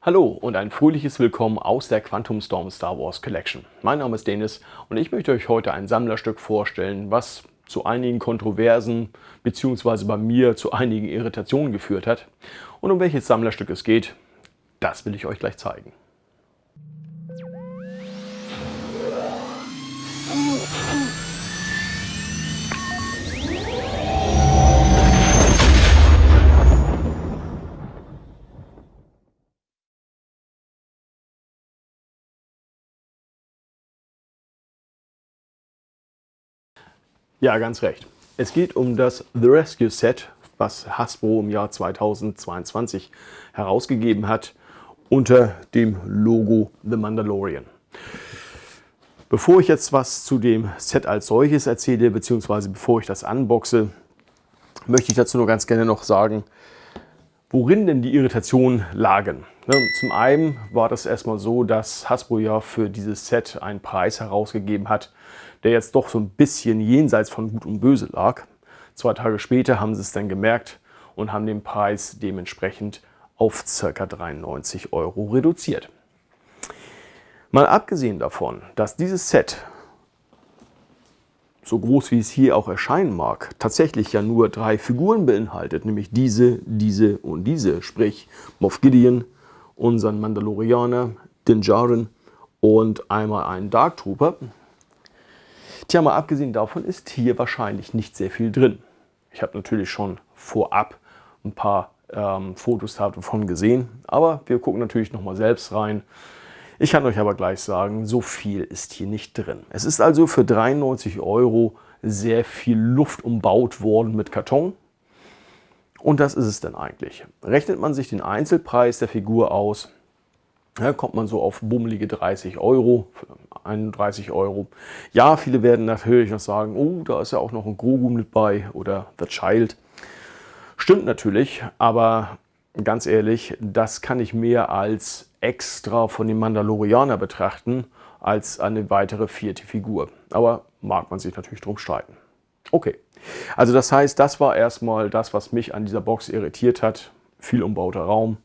Hallo und ein fröhliches Willkommen aus der Quantum Storm Star Wars Collection. Mein Name ist Dennis und ich möchte euch heute ein Sammlerstück vorstellen, was zu einigen Kontroversen bzw. bei mir zu einigen Irritationen geführt hat. Und um welches Sammlerstück es geht, das will ich euch gleich zeigen. Ja, ganz recht. Es geht um das The Rescue Set, was Hasbro im Jahr 2022 herausgegeben hat, unter dem Logo The Mandalorian. Bevor ich jetzt was zu dem Set als solches erzähle, beziehungsweise bevor ich das unboxe, möchte ich dazu nur ganz gerne noch sagen, worin denn die Irritationen lagen. Ne, zum einen war das erstmal so, dass Hasbro ja für dieses Set einen Preis herausgegeben hat, der jetzt doch so ein bisschen jenseits von Gut und Böse lag. Zwei Tage später haben sie es dann gemerkt und haben den Preis dementsprechend auf ca. 93 Euro reduziert. Mal abgesehen davon, dass dieses Set, so groß wie es hier auch erscheinen mag, tatsächlich ja nur drei Figuren beinhaltet, nämlich diese, diese und diese, sprich Moff Gideon, unseren Mandalorianer, Din Djarin und einmal einen Dark Trooper, Tja, mal abgesehen davon ist hier wahrscheinlich nicht sehr viel drin. Ich habe natürlich schon vorab ein paar ähm, Fotos davon gesehen, aber wir gucken natürlich nochmal selbst rein. Ich kann euch aber gleich sagen, so viel ist hier nicht drin. Es ist also für 93 Euro sehr viel Luft umbaut worden mit Karton. Und das ist es dann eigentlich. Rechnet man sich den Einzelpreis der Figur aus, ja, kommt man so auf bummelige 30 Euro, 31 Euro. Ja, viele werden natürlich noch sagen, oh, da ist ja auch noch ein Grogu mit bei oder The Child. Stimmt natürlich, aber ganz ehrlich, das kann ich mehr als extra von dem Mandalorianer betrachten, als eine weitere vierte Figur. Aber mag man sich natürlich drum streiten. Okay, also das heißt, das war erstmal das, was mich an dieser Box irritiert hat. Viel umbauter Raum,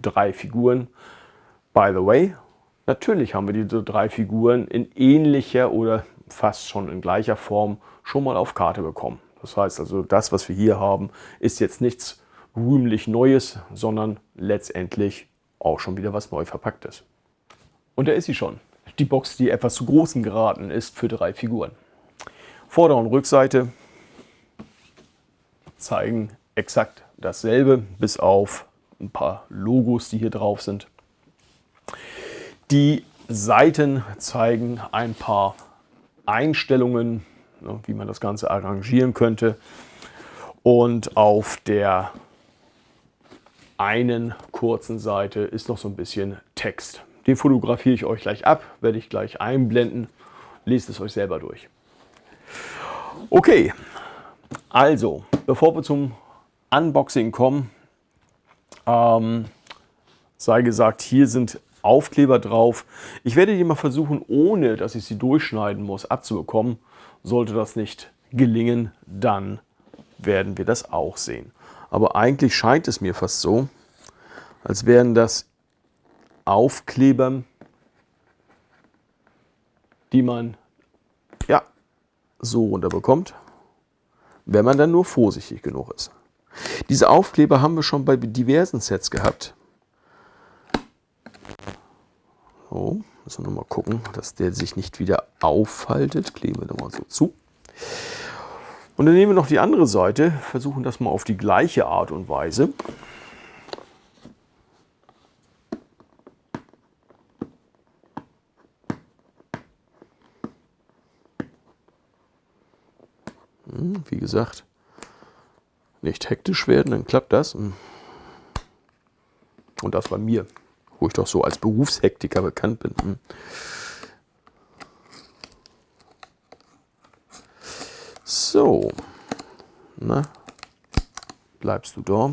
drei Figuren. By the way, natürlich haben wir diese drei Figuren in ähnlicher oder fast schon in gleicher Form schon mal auf Karte bekommen. Das heißt also, das, was wir hier haben, ist jetzt nichts rühmlich Neues, sondern letztendlich auch schon wieder was neu verpacktes. Und da ist sie schon. Die Box, die etwas zu großen geraten ist für drei Figuren. Vorder- und Rückseite zeigen exakt dasselbe, bis auf ein paar Logos, die hier drauf sind. Die Seiten zeigen ein paar Einstellungen, ne, wie man das Ganze arrangieren könnte. Und auf der einen kurzen Seite ist noch so ein bisschen Text. Den fotografiere ich euch gleich ab, werde ich gleich einblenden. Lest es euch selber durch. Okay, also, bevor wir zum Unboxing kommen, ähm, sei gesagt, hier sind Aufkleber drauf. Ich werde die mal versuchen, ohne dass ich sie durchschneiden muss, abzubekommen. Sollte das nicht gelingen, dann werden wir das auch sehen. Aber eigentlich scheint es mir fast so, als wären das Aufkleber, die man ja so runterbekommt, wenn man dann nur vorsichtig genug ist. Diese Aufkleber haben wir schon bei diversen Sets gehabt. So, müssen wir mal gucken, dass der sich nicht wieder aufhaltet. Kleben wir nochmal so zu. Und dann nehmen wir noch die andere Seite, versuchen das mal auf die gleiche Art und Weise. Hm, wie gesagt, nicht hektisch werden, dann klappt das. Und das bei mir wo ich doch so als Berufshektiker bekannt bin. Hm. So, na, bleibst du da?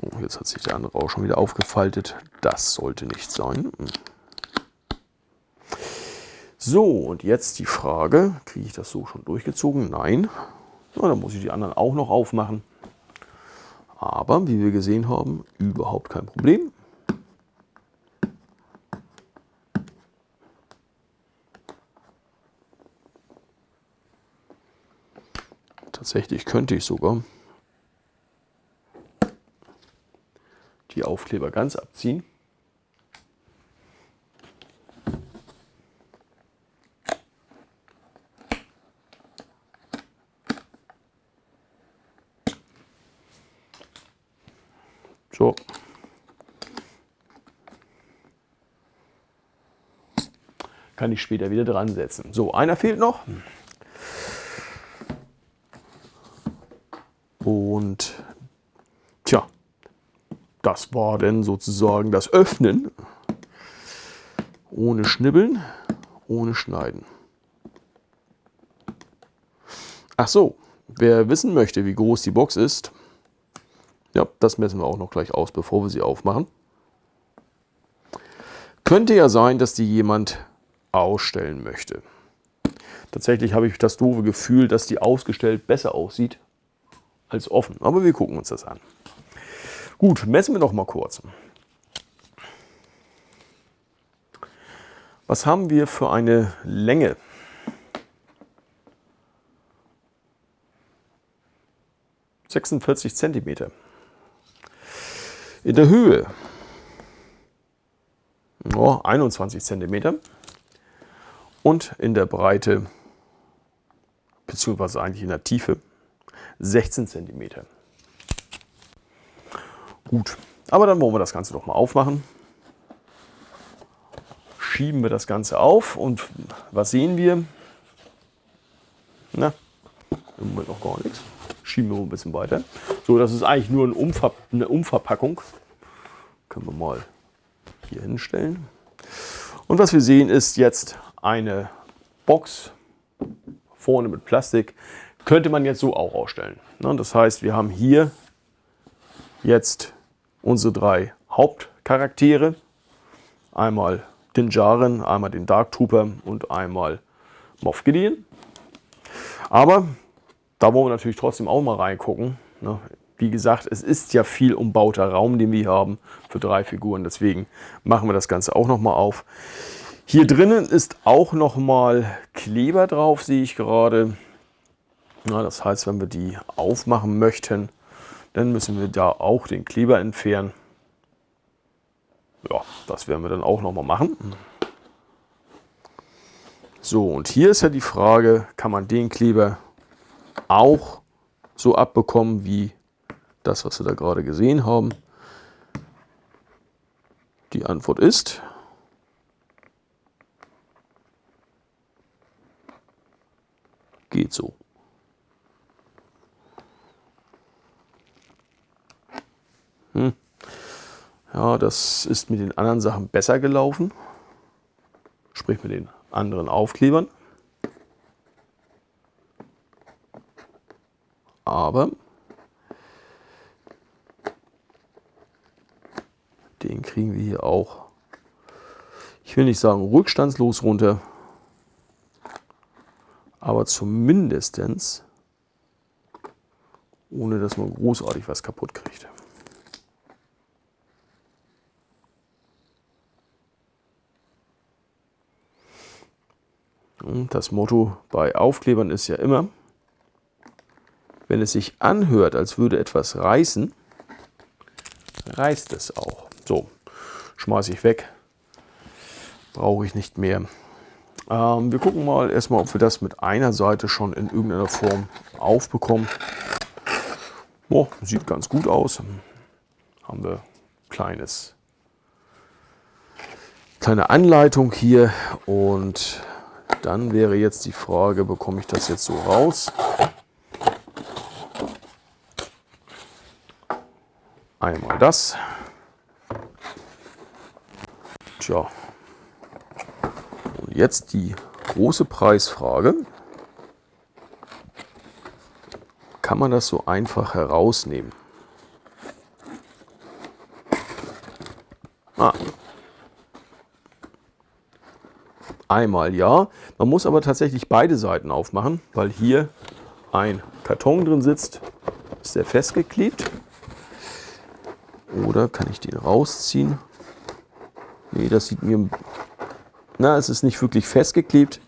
Oh, jetzt hat sich der andere auch schon wieder aufgefaltet. Das sollte nicht sein. Hm. So, und jetzt die Frage, kriege ich das so schon durchgezogen? Nein. Na, dann muss ich die anderen auch noch aufmachen. Aber, wie wir gesehen haben, überhaupt kein Problem. Tatsächlich könnte ich sogar die Aufkleber ganz abziehen. So. Kann ich später wieder dran setzen. So, einer fehlt noch. Und tja, das war dann sozusagen das Öffnen. Ohne Schnibbeln, ohne Schneiden. Ach so, wer wissen möchte, wie groß die Box ist, ja, das messen wir auch noch gleich aus, bevor wir sie aufmachen. Könnte ja sein, dass die jemand ausstellen möchte. Tatsächlich habe ich das doofe Gefühl, dass die ausgestellt besser aussieht als offen. Aber wir gucken uns das an. Gut, messen wir noch mal kurz. Was haben wir für eine Länge? Sechsundvierzig Zentimeter. In der Höhe oh, 21 cm und in der Breite beziehungsweise eigentlich in der Tiefe 16 cm. Gut, aber dann wollen wir das Ganze doch mal aufmachen. Schieben wir das Ganze auf und was sehen wir? Na, im Moment noch gar nichts. Schieben wir ein bisschen weiter. So, das ist eigentlich nur ein Umver eine Umverpackung. Können wir mal hier hinstellen. Und was wir sehen ist jetzt eine Box vorne mit Plastik. Könnte man jetzt so auch ausstellen. Ne, das heißt, wir haben hier jetzt unsere drei Hauptcharaktere. Einmal den Jaren, einmal den Dark Trooper und einmal Moff Gideon. Aber da wollen wir natürlich trotzdem auch mal reingucken. Wie gesagt, es ist ja viel umbauter Raum, den wir hier haben für drei Figuren. Deswegen machen wir das Ganze auch noch mal auf. Hier drinnen ist auch noch mal Kleber drauf, sehe ich gerade. Ja, das heißt, wenn wir die aufmachen möchten, dann müssen wir da auch den Kleber entfernen. Ja, das werden wir dann auch noch mal machen. So, und hier ist ja die Frage, kann man den Kleber auch so abbekommen wie das, was wir da gerade gesehen haben? Die Antwort ist geht so. Hm. Ja, das ist mit den anderen Sachen besser gelaufen. Sprich mit den anderen Aufklebern. aber den kriegen wir hier auch, ich will nicht sagen rückstandslos runter, aber zumindest ohne dass man großartig was kaputt kriegt. Das Motto bei Aufklebern ist ja immer, wenn es sich anhört, als würde etwas reißen, reißt es auch. So, schmeiße ich weg. Brauche ich nicht mehr. Ähm, wir gucken mal erstmal, ob wir das mit einer Seite schon in irgendeiner Form aufbekommen. Oh, sieht ganz gut aus. Haben wir kleines kleine Anleitung hier und dann wäre jetzt die Frage, bekomme ich das jetzt so raus? Einmal das. Tja. Und jetzt die große Preisfrage. Kann man das so einfach herausnehmen? Ah. Einmal ja. Man muss aber tatsächlich beide Seiten aufmachen, weil hier ein Karton drin sitzt. Ist der festgeklebt. Oder kann ich den rausziehen? Nee, das sieht mir... Na, es ist nicht wirklich festgeklebt,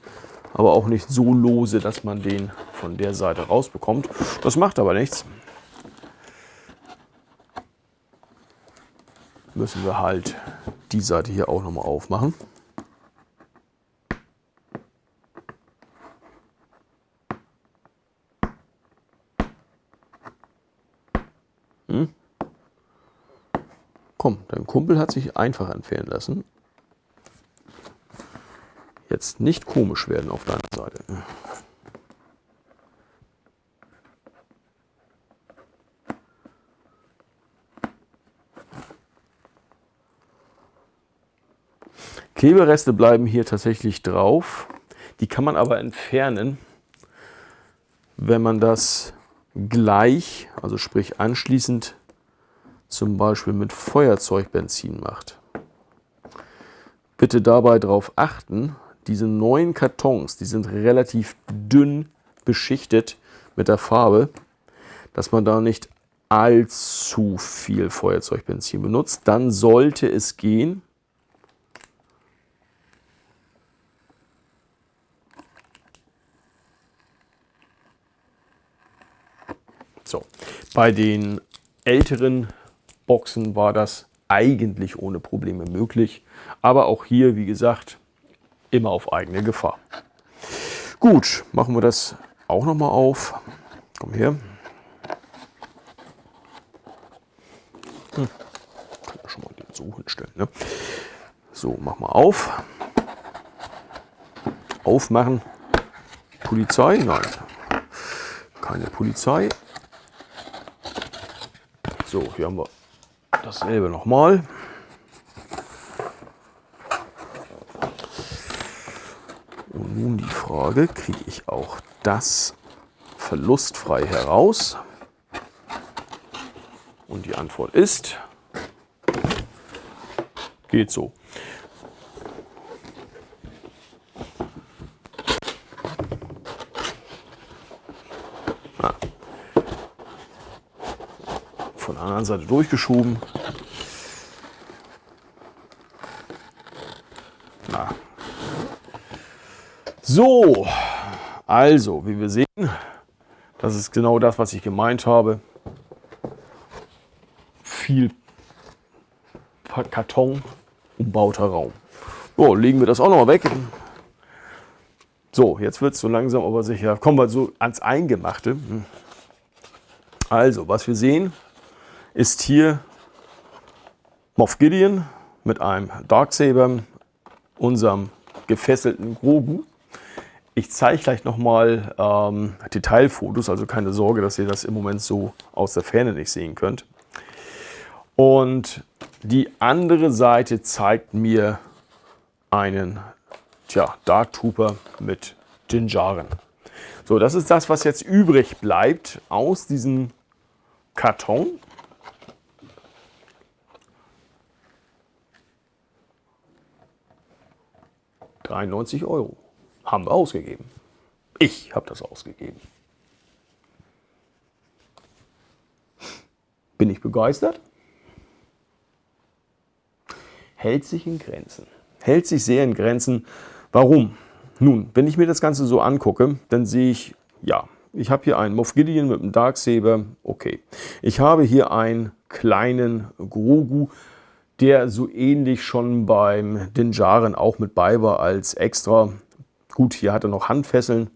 aber auch nicht so lose, dass man den von der Seite rausbekommt. Das macht aber nichts. Müssen wir halt die Seite hier auch nochmal aufmachen. Kumpel hat sich einfach entfernen lassen. Jetzt nicht komisch werden auf deiner Seite. Klebereste bleiben hier tatsächlich drauf. Die kann man aber entfernen, wenn man das gleich, also sprich anschließend zum Beispiel mit Feuerzeugbenzin macht. Bitte dabei darauf achten, diese neuen Kartons, die sind relativ dünn beschichtet mit der Farbe, dass man da nicht allzu viel Feuerzeugbenzin benutzt. Dann sollte es gehen. So, bei den älteren Boxen war das eigentlich ohne Probleme möglich. Aber auch hier, wie gesagt, immer auf eigene Gefahr. Gut, machen wir das auch noch mal auf. Komm her. Hm. Kann ja schon mal den so hinstellen. Ne? So, mach mal auf. Aufmachen. Polizei? Nein. Keine Polizei. So, hier haben wir dasselbe nochmal. Und nun die Frage, kriege ich auch das verlustfrei heraus? Und die Antwort ist, geht so. Anderen Seite durchgeschoben. Na. So, also, wie wir sehen, das ist genau das, was ich gemeint habe. Viel Karton, umbauter Raum. So, legen wir das auch noch mal weg. So, jetzt wird es so langsam aber sicher. Kommen wir so ans Eingemachte. Also, was wir sehen, ist hier Moff Gideon mit einem Darksaber, unserem gefesselten Grogu. Ich zeige gleich nochmal ähm, Detailfotos, also keine Sorge, dass ihr das im Moment so aus der Ferne nicht sehen könnt. Und die andere Seite zeigt mir einen tja, Dark Trooper mit Jinjaren. So, das ist das, was jetzt übrig bleibt aus diesem Karton. 93 Euro haben wir ausgegeben. Ich habe das ausgegeben. Bin ich begeistert? Hält sich in Grenzen. Hält sich sehr in Grenzen. Warum? Nun, wenn ich mir das Ganze so angucke, dann sehe ich, ja, ich habe hier einen Moff Gideon mit einem Darksaber, okay. Ich habe hier einen kleinen Grogu der so ähnlich schon beim Dinjaren auch mit bei war als extra. Gut, hier hat er noch Handfesseln.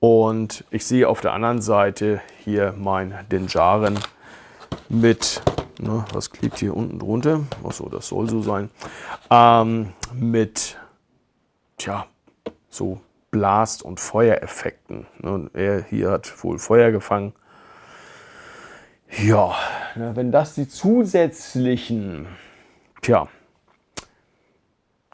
Und ich sehe auf der anderen Seite hier mein Dinjaren mit, ne, was klebt hier unten drunter? Achso, das soll so sein. Ähm, mit, tja, so Blast- und Feuereffekten. Ne, er hier hat wohl Feuer gefangen. Ja, wenn das die zusätzlichen, tja,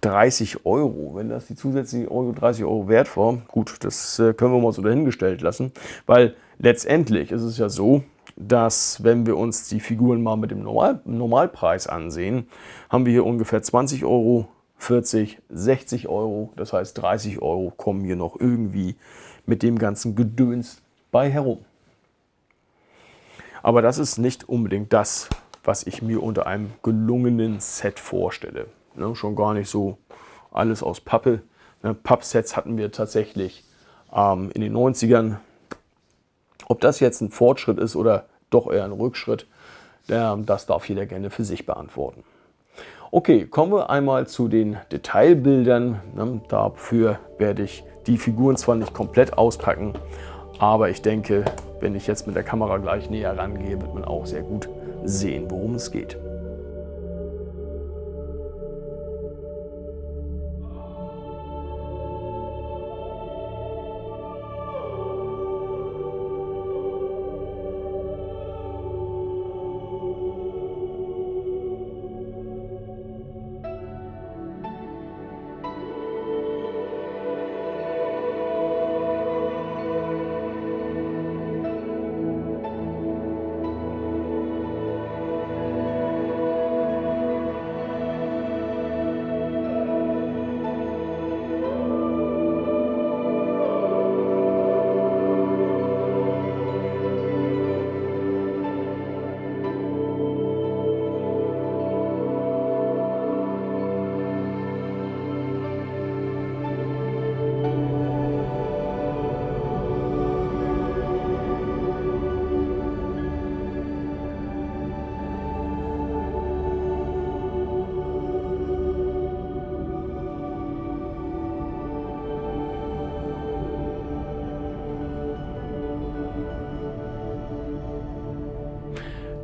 30 Euro, wenn das die zusätzlichen Euro 30 Euro wert war, gut, das äh, können wir mal so dahingestellt lassen, weil letztendlich ist es ja so, dass wenn wir uns die Figuren mal mit dem Normal Normalpreis ansehen, haben wir hier ungefähr 20 Euro, 40, 60 Euro, das heißt 30 Euro kommen hier noch irgendwie mit dem ganzen Gedöns bei herum. Aber das ist nicht unbedingt das, was ich mir unter einem gelungenen Set vorstelle. Ne, schon gar nicht so alles aus Pappe. Ne, Pappsets hatten wir tatsächlich ähm, in den 90ern. Ob das jetzt ein Fortschritt ist oder doch eher ein Rückschritt, das darf jeder gerne für sich beantworten. Okay, kommen wir einmal zu den Detailbildern. Ne, dafür werde ich die Figuren zwar nicht komplett auspacken, aber ich denke, wenn ich jetzt mit der Kamera gleich näher rangehe, wird man auch sehr gut sehen, worum es geht.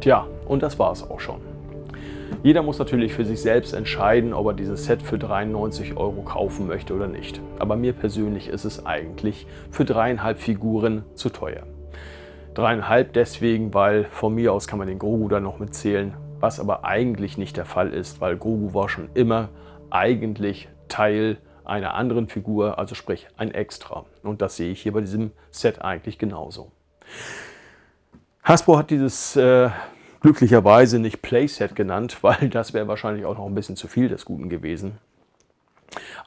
Tja, und das war es auch schon. Jeder muss natürlich für sich selbst entscheiden, ob er dieses Set für 93 Euro kaufen möchte oder nicht. Aber mir persönlich ist es eigentlich für dreieinhalb Figuren zu teuer. Dreieinhalb deswegen, weil von mir aus kann man den Grogu da noch mitzählen, was aber eigentlich nicht der Fall ist, weil Grogu war schon immer eigentlich Teil einer anderen Figur, also sprich ein Extra. Und das sehe ich hier bei diesem Set eigentlich genauso. Hasbro hat dieses äh, glücklicherweise nicht Playset genannt, weil das wäre wahrscheinlich auch noch ein bisschen zu viel des Guten gewesen.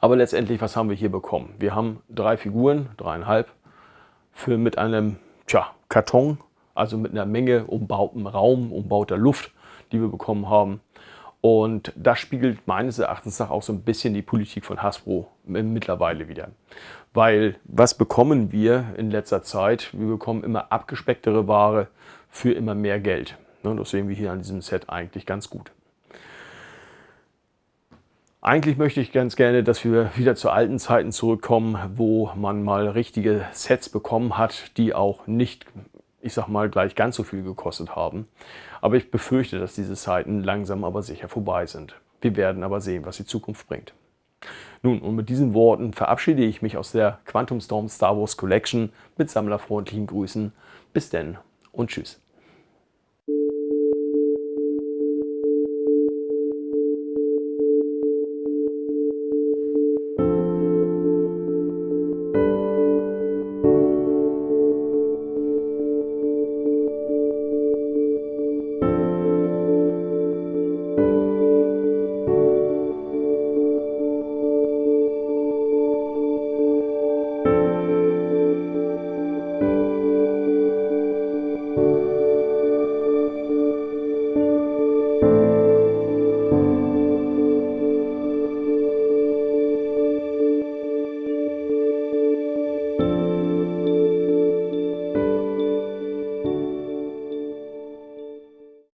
Aber letztendlich, was haben wir hier bekommen? Wir haben drei Figuren, dreieinhalb, für mit einem tja, Karton, also mit einer Menge umbautem Raum, umbauter Luft, die wir bekommen haben. Und das spiegelt meines Erachtens nach auch so ein bisschen die Politik von Hasbro mittlerweile wieder. Weil was bekommen wir in letzter Zeit? Wir bekommen immer abgespecktere Ware für immer mehr Geld. Ne, das sehen wir hier an diesem Set eigentlich ganz gut. Eigentlich möchte ich ganz gerne, dass wir wieder zu alten Zeiten zurückkommen, wo man mal richtige Sets bekommen hat, die auch nicht ich sag mal, gleich ganz so viel gekostet haben. Aber ich befürchte, dass diese Zeiten langsam aber sicher vorbei sind. Wir werden aber sehen, was die Zukunft bringt. Nun, und mit diesen Worten verabschiede ich mich aus der Quantum Storm Star Wars Collection mit sammlerfreundlichen Grüßen. Bis denn und tschüss.